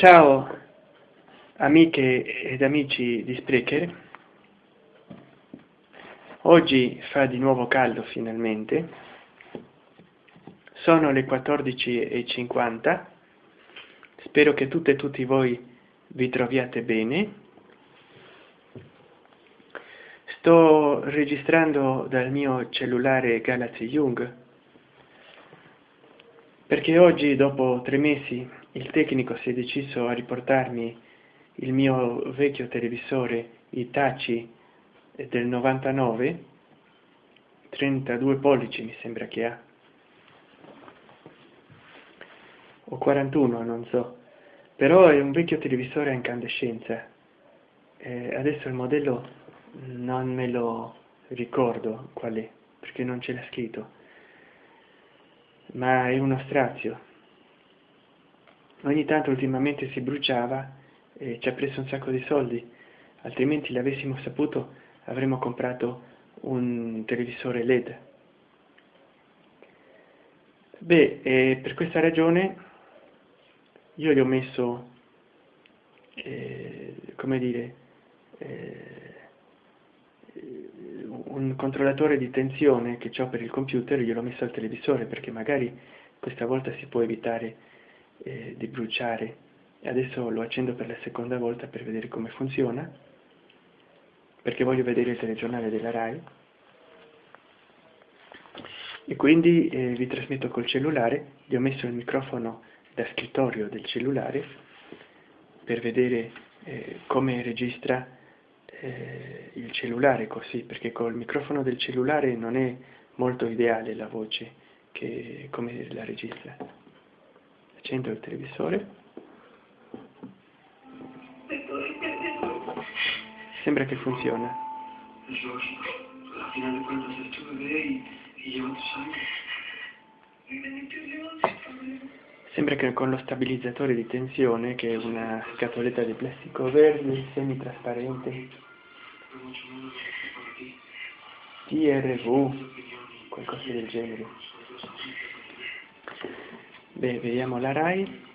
Ciao amiche ed amici di Sprecher, oggi fa di nuovo caldo finalmente, sono le 14.50, spero che tutte e tutti voi vi troviate bene, sto registrando dal mio cellulare Galaxy Young, perché oggi dopo tre mesi il tecnico si è deciso a riportarmi il mio vecchio televisore Itachi del 99 32 pollici mi sembra che ha. O 41 non so. Però è un vecchio televisore a incandescenza eh, adesso il modello non me lo ricordo qual è perché non ce l'ha scritto. Ma è uno strazio ogni tanto ultimamente si bruciava e ci ha preso un sacco di soldi. Altrimenti l'avessimo saputo avremmo comprato un televisore led beh eh, per questa ragione io gli ho messo eh, come dire eh, un controllatore di tensione che ho per il computer gliel'ho messo al televisore perché magari questa volta si può evitare eh, di bruciare. Adesso lo accendo per la seconda volta per vedere come funziona perché voglio vedere il telegiornale della RAI. E quindi eh, vi trasmetto col cellulare. Gli ho messo il microfono da scrittorio del cellulare per vedere eh, come registra eh, il cellulare così perché col microfono del cellulare non è molto ideale la voce che come la registra accendo il televisore. Sembra che funziona sembra che con lo stabilizzatore di tensione che è una scatoletta di plastico verde semi-trasparente. TRV qualcosa del genere beh vediamo la RAI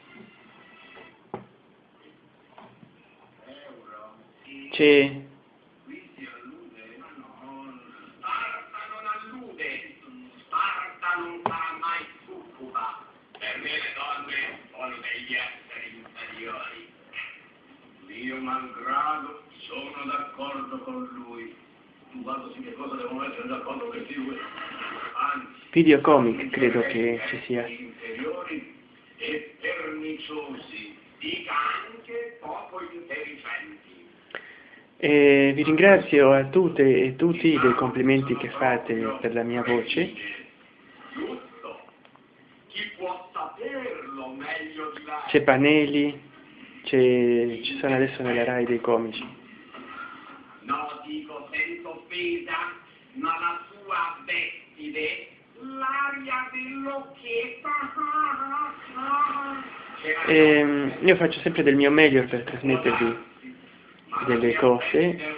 c'è io malgrado sono d'accordo con lui. Tu guarda su che cosa devono essere d'accordo questi due. Anzi, videocomic credo che ci sia. e vi ringrazio a tutte e tutti dei complimenti che fate per la mia voce. C'è Panelli, ci sono adesso nella RAI dei comici. No, dico senza offesa, ma la sua vestide, l'aria dell'occhietta. Ehm, io faccio sempre del mio meglio per trasmettervi delle cose.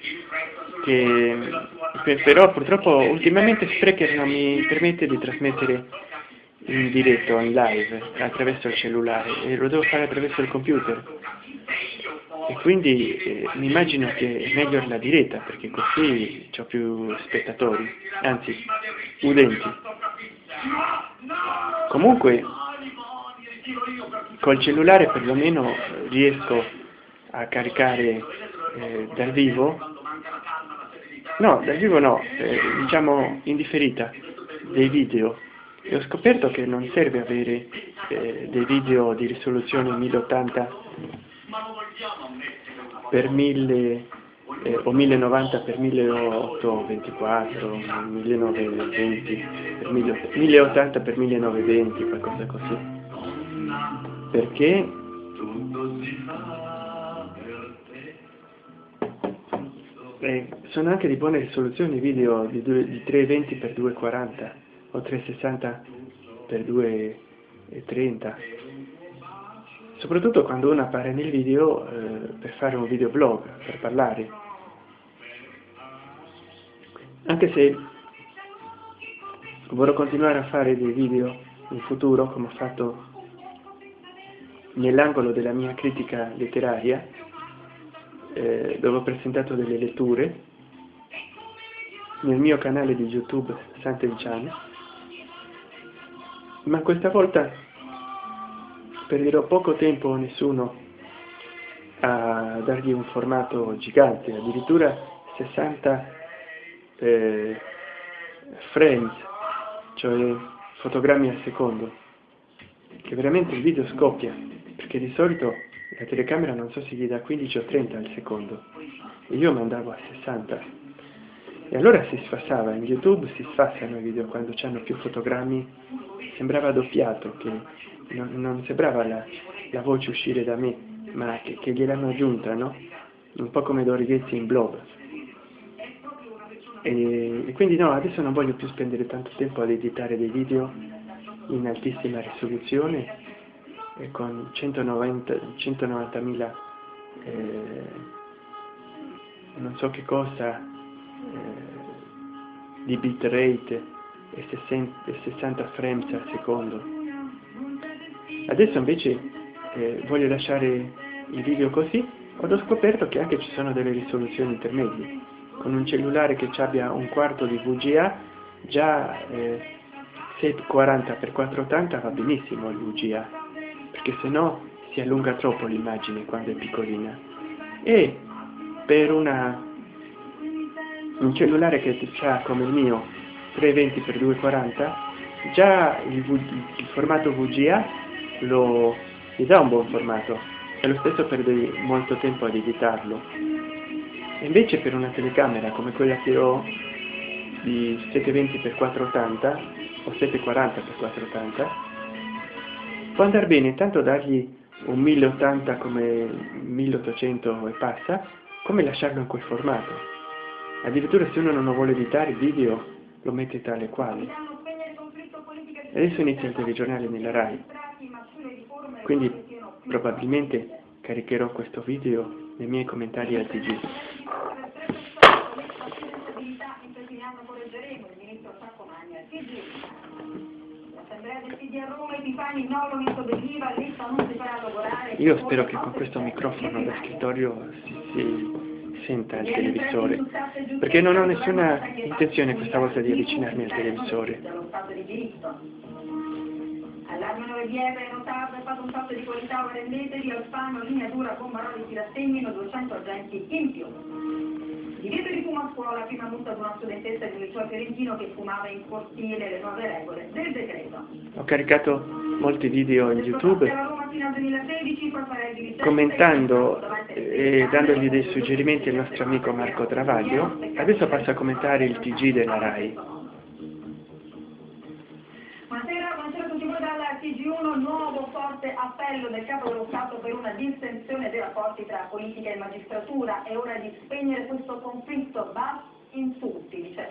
Sul che però purtroppo ultimamente Sprecher non mi permette di trasmettere in diretto, in live, attraverso il cellulare e lo devo fare attraverso il computer e quindi eh, mi immagino che è meglio la diretta perché così ho più spettatori, anzi udenti. Comunque col cellulare perlomeno riesco a caricare eh, dal vivo, no, dal vivo no, eh, diciamo in differita, dei video. E ho scoperto che non serve avere eh, dei video di risoluzione 1080 per 1000 eh, o 1090 per 1824, 1920 per 1000 1080 per 1920, qualcosa così. Perché eh, sono anche di buone risoluzioni video di, due- di 320 x 240 o 360 x 230 soprattutto quando uno appare nel video eh, per fare un videoblog, per parlare. Anche se vorrò continuare a fare dei video in futuro come ho fatto nell'angolo della mia critica letteraria eh, dove ho presentato delle letture nel mio canale di youtube Sant'Elciano ma questa volta perderò poco tempo a nessuno a dargli un formato gigante addirittura 60 eh, frames cioè fotogrammi al secondo che veramente il video scoppia perché di solito la telecamera non so se gli dà 15 o 30 al secondo e io mandavo a 60 e allora si sfassava in youtube si sfassano i video quando hanno più fotogrammi sembrava doppiato che non, non sembrava la, la, voce uscire da me ma che, che gliel'hanno aggiunta no? un po' come Dorighetti in Blob e, e quindi no, adesso non voglio più spendere tanto tempo ad editare dei video in altissima risoluzione e con 190.000 190 eh, non so che cosa eh, di bitrate 60, e 60 frames al secondo adesso invece eh, voglio lasciare il video così ho scoperto che anche ci sono delle risoluzioni intermedie. Con un cellulare che abbia un quarto di VGA già eh, 740x480 va benissimo il VGA perché se no si allunga troppo l'immagine quando è piccolina. E per una, un cellulare che ha come il mio 320x240 già il, v, il formato VGA lo, gli dà un buon formato. E lo stesso perde molto tempo ad editarlo invece per una telecamera come quella che ho di 720x480 o 740x480 può andare bene tanto dargli un 1080 come 1800 e passa come lasciarlo in quel formato. Addirittura se uno non vuole editare il video lo mette tale quale. Adesso inizia il telegiornale nella RAI quindi probabilmente caricherò questo video nei miei commentari al TG. Io spero che con questo microfono da scrittorio si, si senta il televisore, perché non ho nessuna intenzione questa volta di avvicinarmi al televisore. 9DR notato è fatto un salto di qualità, ora rendetevi, Alfano, linea dura, Bombaroli si rassegnino, 200 agenti in più. Divieto di fumo a scuola, prima multa ad una studentessa di un liceo fiorentino che fumava in cortile le nuove regole del decreto. Ho caricato molti video in YouTube commentando e dandogli dei suggerimenti al nostro amico Marco Travaglio. Adesso passo a commentare il TG della RAI. Appello del Capo dello Stato per una distensione dei rapporti tra politica e magistratura. È ora di spegnere questo conflitto. Basta insulti, dice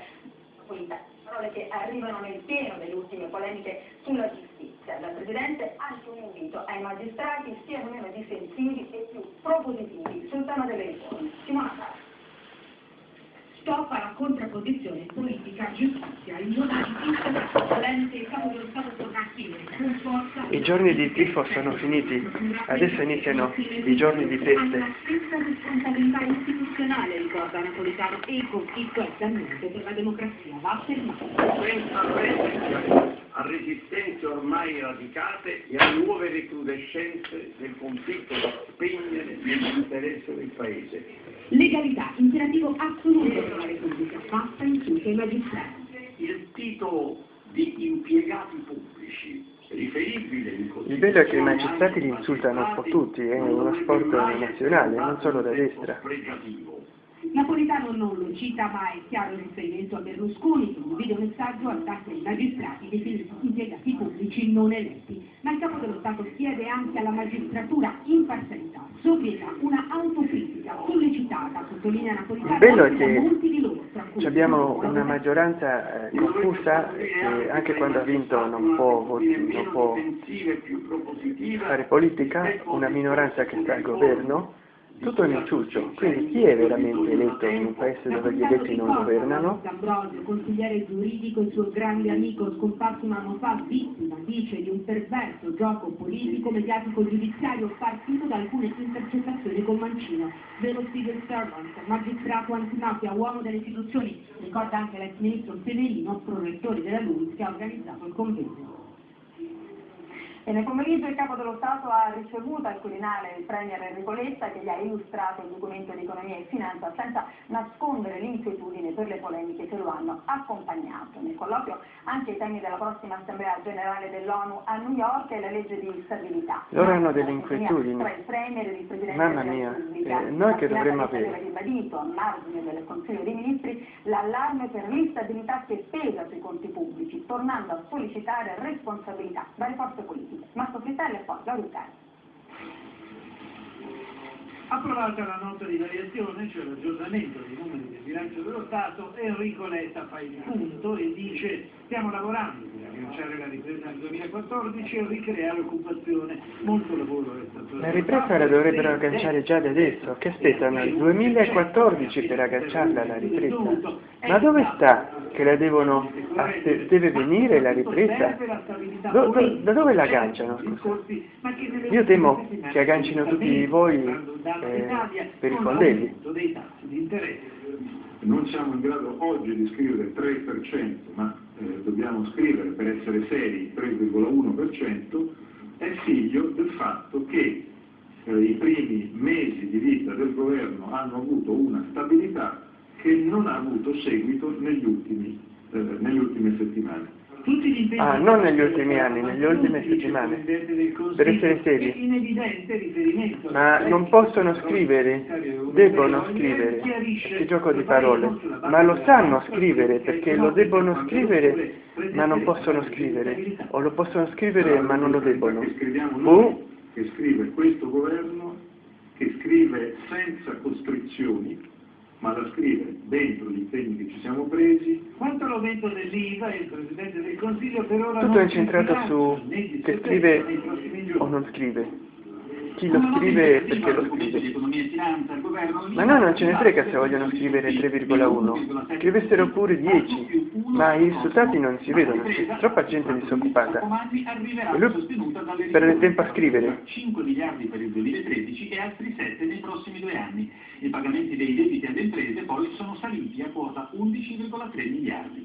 Polita. Parole che arrivano nel pieno delle ultime polemiche sulla giustizia. Dal Presidente anche un invito ai magistrati siano meno difensivi e più propositivi sul tema delle riforme. Simona stop alla contrapposizione politica-giustizia. Il a. I giorni di tifo sono finiti, adesso iniziano i giorni di feste. La stessa responsabilità istituzionale, ricorda Napolitano, e il conflitto è per la democrazia. Va affermato. A resistenze ormai radicate e a nuove recrudescenze del conflitto da spegnere nell'interesse del Paese. Legalità, imperativo assoluto per la Repubblica, fatta in tutti i magistrati. Il titolo di impiegati pubblici riferibile in Il bello è che i magistrati li insultano un po' tutti, è uno sport nazionale, non solo da destra. Napolitano non lo cita, ma è chiaro il riferimento a Berlusconi che in un videomessaggio attacca i magistrati definiti impiegati pubblici non eletti. Ma il capo dello Stato chiede anche alla magistratura imparzialità, sobrietà, una autocritica sollecitata, sottolinea Napolitano, bello è che abbiamo una maggioranza eh, confusa che anche quando ha vinto non può, non può fare politica, una minoranza che sta al governo tutto nel ciuccio. Quindi chi è veramente eletto in un paese dove gli eletti non governano? D'Ambrosio, consigliere giuridico e suo grande amico scomparso un anno fa, vittima, dice, di un perverso gioco politico, mediatico, giudiziario partito da alcune intercettazioni con Mancino, dello civil servant, magistrato antimafia, uomo delle istituzioni, ricorda anche l'ex ministro Severino, prorettore della LUIS, che ha organizzato il convegno. E nel pomeriggio il Capo dello Stato ha ricevuto al Quirinale il Premier Enrico Letta che gli ha illustrato il documento di economia e finanza senza nascondere l'inquietudine per le polemiche che lo hanno accompagnato. Nel colloquio anche i temi della prossima Assemblea Generale dell'ONU a New York e la legge di stabilità. Loro hanno delle inquietudini. Tra il Premier e il Presidente Mamma mia, Repubblica. eh, noi che dovremmo avere? aveva ribadito a margine del Consiglio dei Ministri l'allarme per l'instabilità che pesa sui conti pubblici, tornando a sollecitare responsabilità dalle forze politiche. Marco Fristelli e poi Claudio Cari. Approvata la nota di variazione, cioè l'aggiornamento dei numeri del bilancio dello Stato, Enrico Letta fa il punto e dice stiamo lavorando per agganciare la ripresa nel 2014 e ricreare occupazione. Molto lavoro è stato La ripresa la dovrebbero agganciare già da adesso, che aspettano il 2014 per agganciarla alla ripresa. Ma dove sta che la devono, deve venire la ripresa? Do- do- da dove la agganciano? Io temo che aggancino tutti voi eh, per i fondelli. Non siamo in grado oggi di scrivere 3%, ma eh, dobbiamo scrivere per essere seri 3,1%, è figlio del fatto che eh, i primi mesi di vita del governo hanno avuto una stabilità che non ha avuto seguito negli ultimi, eh, nelle ultime settimane. Tutti gli impegni Ah, non negli ultimi anni, nelle ultime settimane. Per essere seri. Ma non possono scrivere, devono scrivere, che gioco di parole, ma lo sanno scrivere perché lo debbono scrivere ma non possono scrivere, o lo possono scrivere ma non lo debbono. Scriviamo Boh, che scrive questo governo, che scrive senza costrizioni, ma la scrive dentro gli impegni che ci siamo presi, Quanto all'aumento dell'IVA, il Presidente del Consiglio per ora tutto non è incentrato su che scrive o non scrive. Chi lo scrive perché lo scrive. Ma Ma no, non ce ne frega se vogliono scrivere 3,1. Scrivessero pure 10, ma i risultati non si vedono, c'è troppa gente disoccupata. E lui perde tempo a scrivere. 5 miliardi per il 2013 e altri 7 nei prossimi due anni. I pagamenti dei debiti alle imprese poi sono saliti a quota 11,3 miliardi.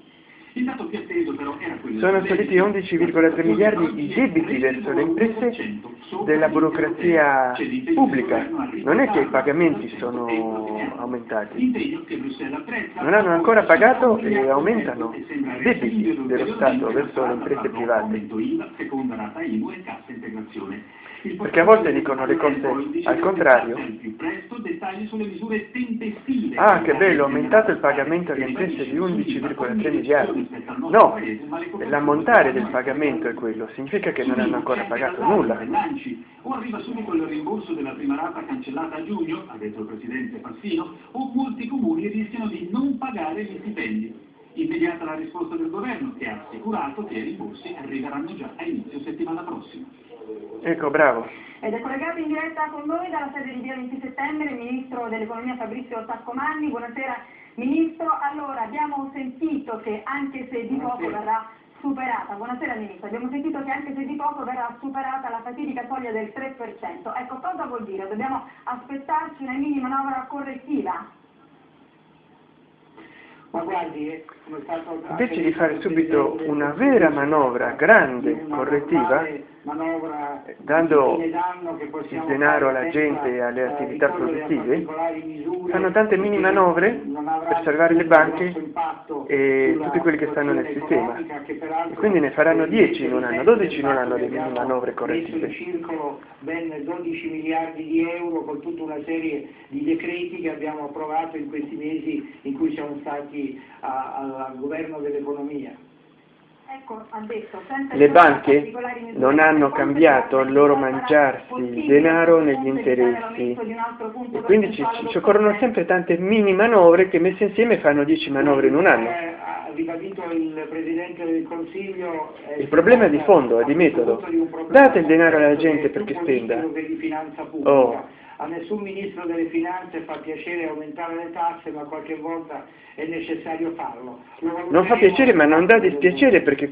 Sono saliti debito. 11,3 miliardi i debiti verso le imprese della burocrazia pubblica. Non è che i pagamenti sono aumentati. Non hanno ancora pagato e aumentano i debiti dello Stato verso le imprese private. Perché a volte dicono le cose al contrario. Ah, che bello, aumentato il pagamento alle imprese di 11,3 miliardi. No, l'ammontare del pagamento è quello, significa che non hanno ancora pagato nulla. O arriva subito il rimborso della prima rata cancellata a giugno, ha detto il Presidente Fassino, o molti comuni rischiano di non pagare gli stipendi. Immediata la risposta del governo che ha assicurato che i rimborsi arriveranno già a inizio settimana prossima. Ecco, bravo. Ed è collegato in diretta con noi dalla sede di via 20 settembre il Ministro dell'Economia Fabrizio Saccomanni. Buonasera Ministro. Allora, abbiamo sentito che anche se di poco verrà superata, buonasera Ministro, abbiamo sentito che anche se di poco verrà superata la fatidica soglia del 3%. Ecco, cosa vuol dire? Dobbiamo aspettarci una mini manovra correttiva? Ma guardi, eh, come è stato Invece di fare subito una vera manovra grande, correttiva, manovra dando di d'anno che il denaro alla gente e alle eh, attività produttive, fanno tante mini manovre per salvare le banche e tutti quelli che stanno nel sistema. E quindi ne faranno eh, 10 in un anno, 12 in un anno che mini manovre messo in correttive. circolo ben 12 miliardi di euro con tutta una serie di decreti che abbiamo approvato in questi mesi in cui siamo stati al governo dell'economia. Ecco, ha detto, senza Le introdurre banche non hanno cambiato il loro mangiarsi il denaro negli interessi. E quindi ci, ci occorrono sempre tante mini manovre che messe insieme fanno 10 manovre in un anno. Eh, il Consiglio. eh, Il problema è di fondo, è di metodo. Date il denaro alla gente perché spenda. Oh, a nessun ministro delle finanze fa piacere aumentare le tasse, ma qualche volta è necessario farlo. Non fa piacere ma non dà dispiacere perché